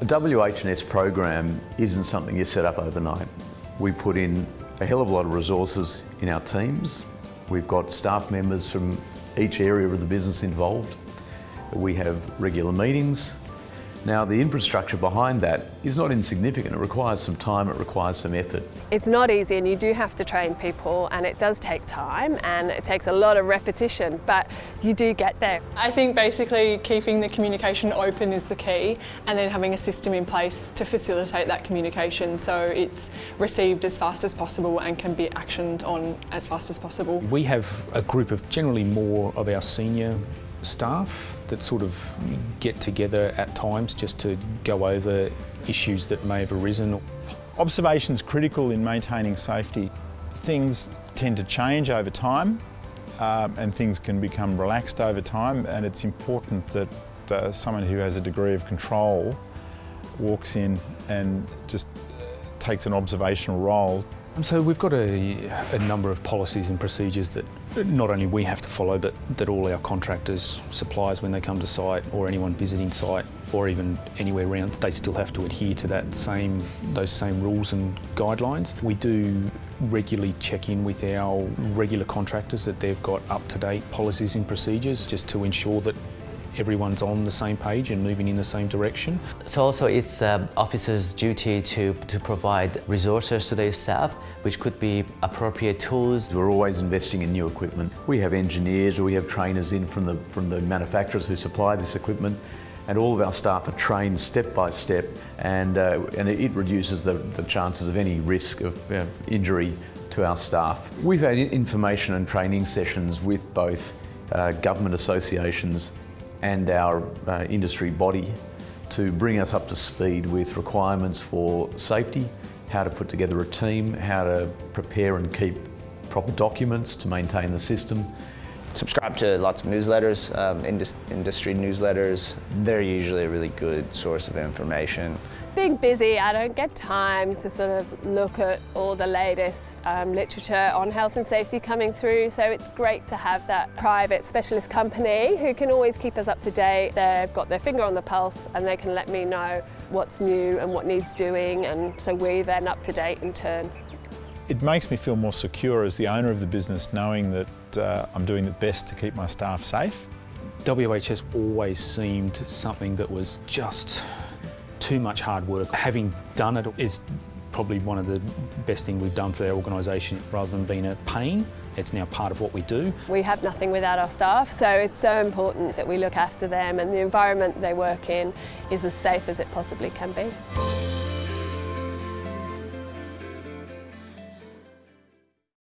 The WH&S program isn't something you set up overnight. We put in a hell of a lot of resources in our teams. We've got staff members from each area of the business involved. We have regular meetings. Now the infrastructure behind that is not insignificant. It requires some time, it requires some effort. It's not easy and you do have to train people and it does take time and it takes a lot of repetition, but you do get there. I think basically keeping the communication open is the key and then having a system in place to facilitate that communication so it's received as fast as possible and can be actioned on as fast as possible. We have a group of generally more of our senior staff that sort of get together at times just to go over issues that may have arisen. Observation is critical in maintaining safety. Things tend to change over time uh, and things can become relaxed over time and it's important that uh, someone who has a degree of control walks in and just takes an observational role Um, so we've got a, a, number of policies and procedures that not only we have to follow, but that all our contractors, suppliers, when they come to site, or anyone visiting site, or even anywhere around, they still have to adhere to that same, those same rules and guidelines. We do regularly check in with our regular contractors that they've got up-to-date policies and procedures just to ensure that everyone's on the same page and moving in the same direction. So also it's um, officers' duty to, to provide resources to their staff, which could be appropriate tools. We're always investing in new equipment. We have engineers or we have trainers in from the, from the manufacturers who supply this equipment and all of our staff are trained step by step and, uh, and it reduces the, the chances of any risk of uh, injury to our staff. We've had information and training sessions with both uh, government associations and our uh, industry body to bring us up to speed with requirements for safety, how to put together a team, how to prepare and keep proper documents to maintain the system. Subscribe to lots of newsletters, um, indus industry newsletters. They're usually a really good source of information. Being busy, I don't get time to sort of look at all the latest um, literature on health and safety coming through so it's great to have that private specialist company who can always keep us up to date. They've got their finger on the pulse and they can let me know what's new and what needs doing and so we're then up to date in turn. It makes me feel more secure as the owner of the business knowing that uh, I'm doing the best to keep my staff safe. WHS always seemed something that was just too much hard work. Having done it is probably one of the best things we've done for our organisation rather than being a pain. It's now part of what we do. We have nothing without our staff, so it's so important that we look after them and the environment they work in is as safe as it possibly can be.